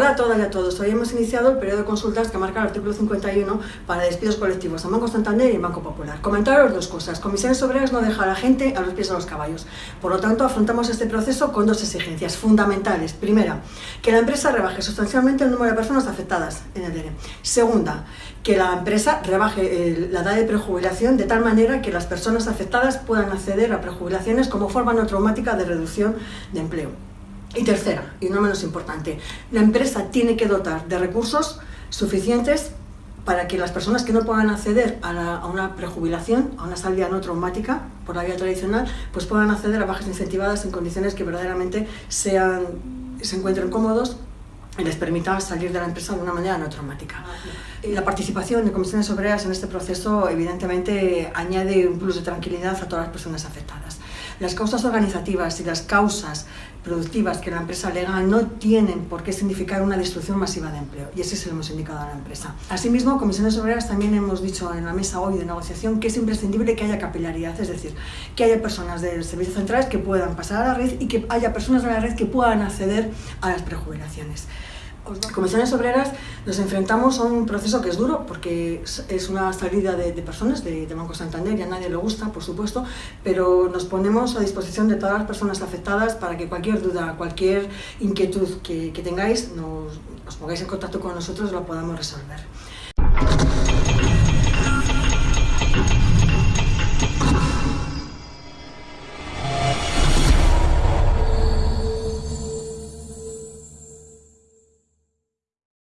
a todas y a todos. Hoy hemos iniciado el periodo de consultas que marca el artículo 51 para despidos colectivos en Banco Santander y Banco Popular. Comentaros dos cosas. Comisiones Obreras no deja a la gente a los pies de los caballos. Por lo tanto, afrontamos este proceso con dos exigencias fundamentales. Primera, que la empresa rebaje sustancialmente el número de personas afectadas en el DERE. Segunda, que la empresa rebaje la edad de prejubilación de tal manera que las personas afectadas puedan acceder a prejubilaciones como forma no traumática de reducción de empleo. Y tercera, y no menos importante, la empresa tiene que dotar de recursos suficientes para que las personas que no puedan acceder a, una prejubilación, a una salida no traumática por la vía tradicional, pues puedan acceder a bajas incentivadas en condiciones que verdaderamente sean, se encuentren cómodos y les permita salir de la empresa de una manera no traumática. La participación de comisiones obreras en este proceso evidentemente añade un plus de tranquilidad a todas las personas afectadas. Las causas organizativas y las causas productivas que la empresa alega no tienen por qué significar una destrucción masiva de empleo y ese se lo hemos indicado a la empresa. Asimismo, Comisiones Obreras también hemos dicho en la mesa hoy de negociación que es imprescindible que haya capilaridad, es decir, que haya personas del servicio centrales que puedan pasar a la red y que haya personas de la red que puedan acceder a las prejubilaciones. Comisiones Obreras nos enfrentamos a un proceso que es duro porque es una salida de, personas de, Banco Santander y a nadie le gusta, por supuesto, pero nos ponemos a disposición de todas las personas afectadas para que cualquier duda, cualquier inquietud que, tengáis, nos, os pongáis en contacto con nosotros y lo podamos resolver.